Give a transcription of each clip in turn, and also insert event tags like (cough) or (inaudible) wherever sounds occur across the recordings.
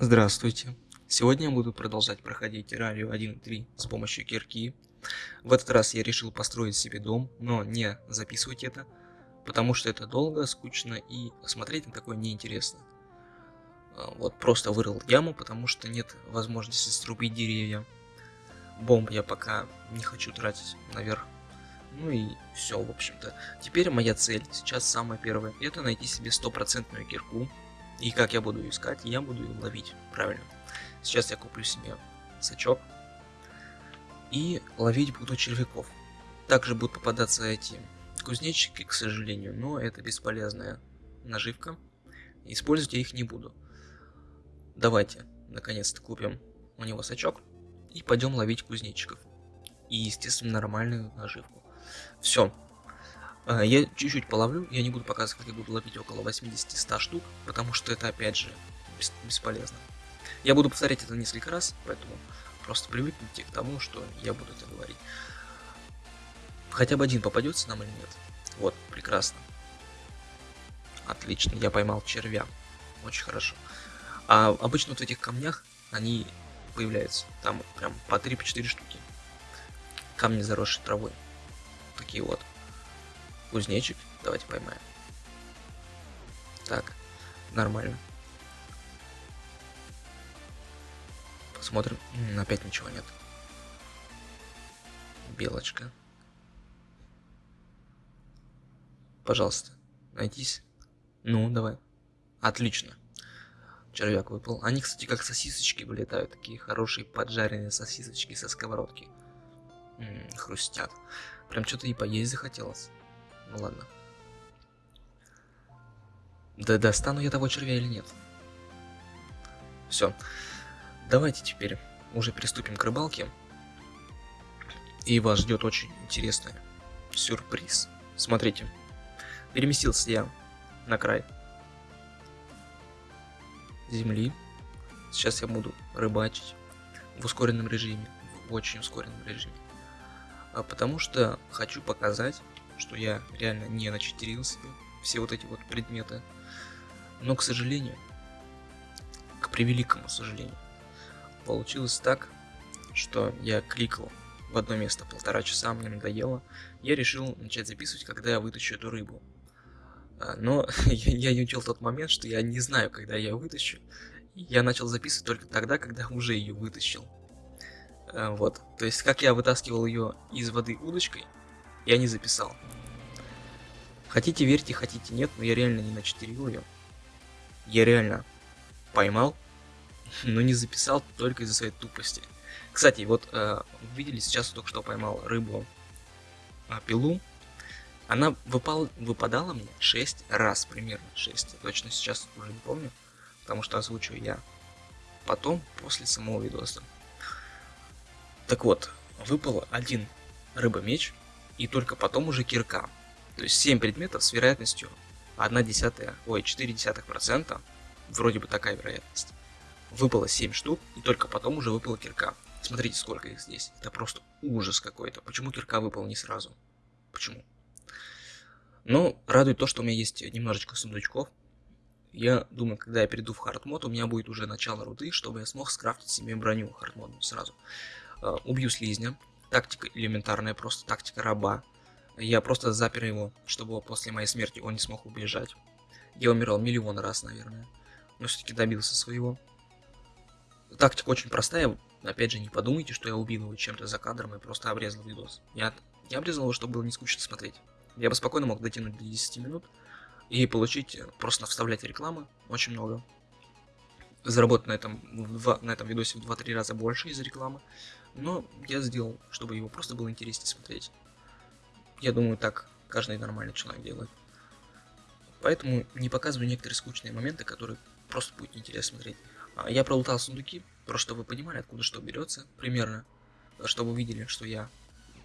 Здравствуйте. Сегодня я буду продолжать проходить террарию 1.3 с помощью кирки. В этот раз я решил построить себе дом, но не записывать это, потому что это долго, скучно и смотреть на такое неинтересно. А, вот просто вырыл яму, потому что нет возможности срубить деревья. Бомб я пока не хочу тратить наверх. Ну и все, в общем-то. Теперь моя цель, сейчас самая первая, это найти себе стопроцентную кирку, и как я буду искать? Я буду ловить, правильно. Сейчас я куплю себе сачок. И ловить буду червяков. Также будут попадаться эти кузнечики, к сожалению, но это бесполезная наживка. Использовать я их не буду. Давайте, наконец-то, купим у него сачок и пойдем ловить кузнечиков. И, естественно, нормальную наживку. Все, я чуть-чуть половлю, я не буду показывать, как я буду ловить около 80-100 штук, потому что это опять же бесполезно. Я буду повторять это несколько раз, поэтому просто привыкните к тому, что я буду это говорить. Хотя бы один попадется нам или нет. Вот, прекрасно. Отлично, я поймал червя. Очень хорошо. А обычно вот в этих камнях они появляются. Там прям по 3-4 штуки. Камни заросшие травой. Такие вот. Кузнечик. Давайте поймаем. Так, нормально. Посмотрим. Опять ничего нет. Белочка. Пожалуйста, найдись. Ну, давай. Отлично. Червяк выпал. Они, кстати, как сосисочки вылетают. Такие хорошие поджаренные сосисочки со сковородки. М -м, хрустят. Прям что-то и поесть захотелось. Ну ладно. Да достану я того червя или нет? Все. Давайте теперь уже приступим к рыбалке. И вас ждет очень интересный сюрприз. Смотрите. Переместился я на край земли. Сейчас я буду рыбачить в ускоренном режиме. В очень ускоренном режиме. А потому что хочу показать что я реально не начитерил себе все вот эти вот предметы. Но, к сожалению, к превеликому сожалению, получилось так, что я кликал в одно место полтора часа, мне надоело. Я решил начать записывать, когда я вытащу эту рыбу. А, но (laughs) я, не учел тот момент, что я не знаю, когда я вытащу. Я начал записывать только тогда, когда уже ее вытащил. А, вот. То есть, как я вытаскивал ее из воды удочкой, я не записал. Хотите верьте, хотите нет, но я реально не начатерил ее. Я реально поймал, (laughs) но не записал только из-за своей тупости. Кстати, вот э, видели, сейчас только что поймал рыбу э, пилу. Она выпал, выпадала мне 6 раз, примерно 6. Точно сейчас уже не помню, потому что озвучу я потом, после самого видоса. Так вот, выпал один рыба-меч, и только потом уже кирка. То есть 7 предметов с вероятностью 1 десятая, ой, 4 десятых процента, вроде бы такая вероятность. Выпало 7 штук, и только потом уже выпала кирка. Смотрите, сколько их здесь. Это просто ужас какой-то. Почему кирка выпала не сразу? Почему? Но радует то, что у меня есть немножечко сундучков. Я думаю, когда я перейду в хардмод, у меня будет уже начало руды, чтобы я смог скрафтить себе броню хардмодную сразу. Uh, убью слизня, Тактика элементарная, просто тактика раба. Я просто запер его, чтобы после моей смерти он не смог убежать. Я умирал миллион раз, наверное. Но все-таки добился своего. Тактика очень простая. Опять же, не подумайте, что я убил его чем-то за кадром и просто обрезал видос. Я, я обрезал его, чтобы было не скучно смотреть. Я бы спокойно мог дотянуть до 10 минут и получить, просто вставлять рекламы, очень много. Заработать на этом, в, на этом видосе в 2-3 раза больше из-за рекламы. Но я сделал, чтобы его просто было интереснее смотреть. Я думаю, так каждый нормальный человек делает. Поэтому не показываю некоторые скучные моменты, которые просто будет интересно смотреть. А, я пролутал сундуки, просто чтобы вы понимали, откуда что берется, примерно. Чтобы вы видели, что я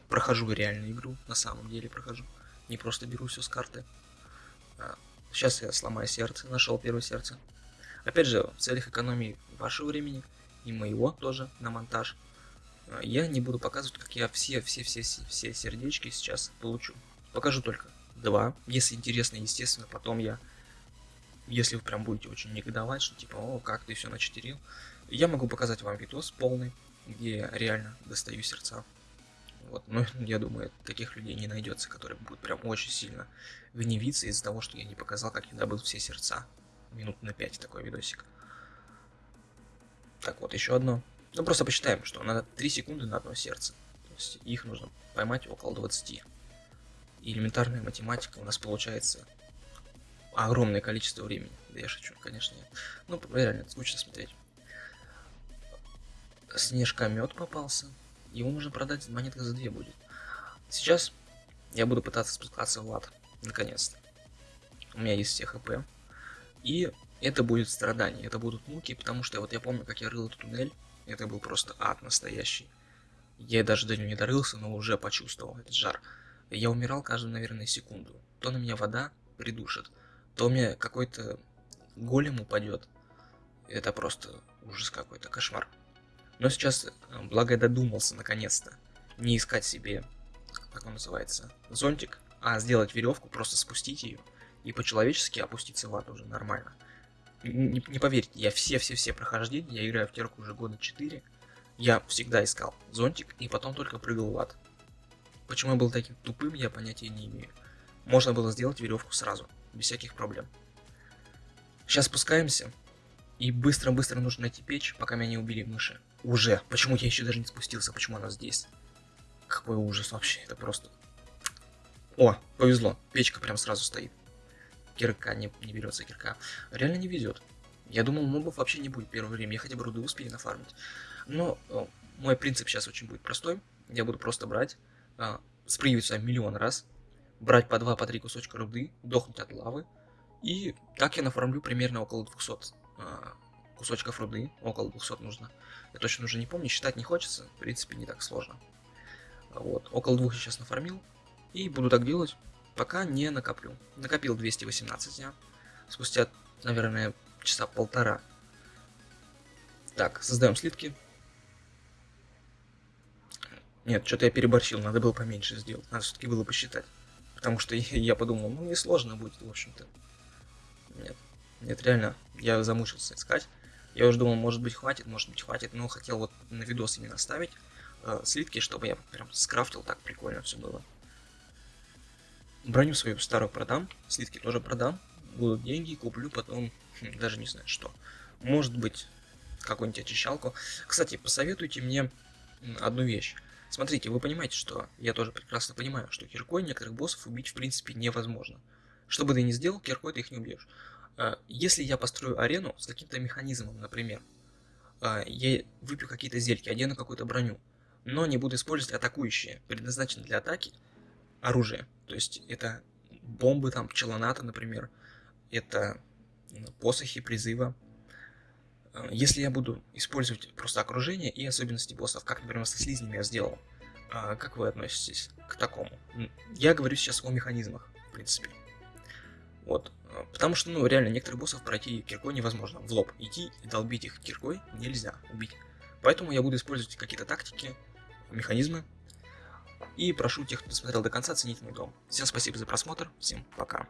прохожу реальную игру, на самом деле прохожу. Не просто беру все с карты. Сейчас а, я сломаю сердце, нашел первое сердце. Опять же, в целях экономии вашего времени и моего тоже на монтаж я не буду показывать, как я все-все-все-все сердечки сейчас получу. Покажу только два. Если интересно, естественно, потом я если вы прям будете очень негодовать, что типа, о, как ты все начатерил, я могу показать вам видос полный, где я реально достаю сердца. Вот, но (laughs) я думаю, таких людей не найдется, которые будут прям очень сильно гневиться из-за того, что я не показал, как я добыл все сердца. Минут на 5 такой видосик. Так, вот еще одно. Ну, просто посчитаем, что надо 3 секунды на одно сердце. То есть их нужно поймать около 20. И элементарная математика у нас получается огромное количество времени. Да я шучу, конечно. Ну, реально, скучно смотреть. Снежка мед попался. Его можно продать монетка за 2 будет. Сейчас я буду пытаться спускаться в ад. Наконец-то. У меня есть все хп. И это будет страдание, это будут муки, потому что вот я помню, как я рыл этот туннель. Это был просто ад настоящий. Я даже до него не дорылся, но уже почувствовал этот жар. Я умирал каждую, наверное, секунду. То на меня вода придушит, то у меня какой-то голем упадет. Это просто ужас какой-то, кошмар. Но сейчас, э, благо я додумался наконец-то, не искать себе, как он называется, зонтик, а сделать веревку, просто спустить ее и по-человечески опуститься в ад уже нормально. Не, не поверьте, я все-все-все прохождения, я играю в терку уже года 4, я всегда искал зонтик и потом только прыгал в ад. Почему я был таким тупым, я понятия не имею. Можно было сделать веревку сразу, без всяких проблем. Сейчас спускаемся, и быстро-быстро нужно найти печь, пока меня не убили мыши. Уже. Почему я еще даже не спустился? Почему она здесь? Какой ужас вообще. Это просто... О, повезло. Печка прям сразу стоит. Кирка не, не берется кирка. Реально не везет. Я думал, мобов вообще не будет первое время. Я хотя бы руды успею нафармить. Но о, мой принцип сейчас очень будет простой. Я буду просто брать, а, спрыгивать миллион раз, брать по два, по три кусочка руды, дохнуть от лавы. И так я нафармлю примерно около 200 а, кусочков руды, около 200 нужно. Я точно уже не помню, считать не хочется, в принципе не так сложно. Вот, около двух я сейчас нафармил, и буду так делать, пока не накоплю. Накопил 218 дня, спустя, наверное, часа полтора. Так, создаем слитки. Нет, что-то я переборщил, надо было поменьше сделать, надо все-таки было посчитать. Потому что (laughs) я подумал, ну несложно будет, в общем-то. Нет. Нет, реально, я замучился искать. Я уже думал, может быть хватит, может быть хватит, но хотел вот на видос именно ставить э, слитки, чтобы я прям скрафтил, так прикольно все было. Броню свою старую продам, слитки тоже продам, будут деньги, куплю потом, хм, даже не знаю что. Может быть, какую-нибудь очищалку. Кстати, посоветуйте мне одну вещь. Смотрите, вы понимаете, что я тоже прекрасно понимаю, что киркой некоторых боссов убить в принципе невозможно. Что бы ты ни сделал, киркой ты их не убьешь. А, если я построю арену с каким-то механизмом, например, а, я выпью какие-то зельки, одену какую-то броню, но не буду использовать атакующие, предназначенные для атаки, оружие. То есть это бомбы, там, пчелоната, например, это посохи призыва. А, если я буду использовать просто окружение и особенности боссов, как, например, со слизнями я сделал, как вы относитесь к такому? Я говорю сейчас о механизмах, в принципе. Вот. Потому что, ну, реально, некоторых боссов пройти киркой невозможно. В лоб идти и долбить их киркой нельзя убить. Поэтому я буду использовать какие-то тактики, механизмы. И прошу тех, кто досмотрел до конца, ценить мой дом. Всем спасибо за просмотр, всем пока.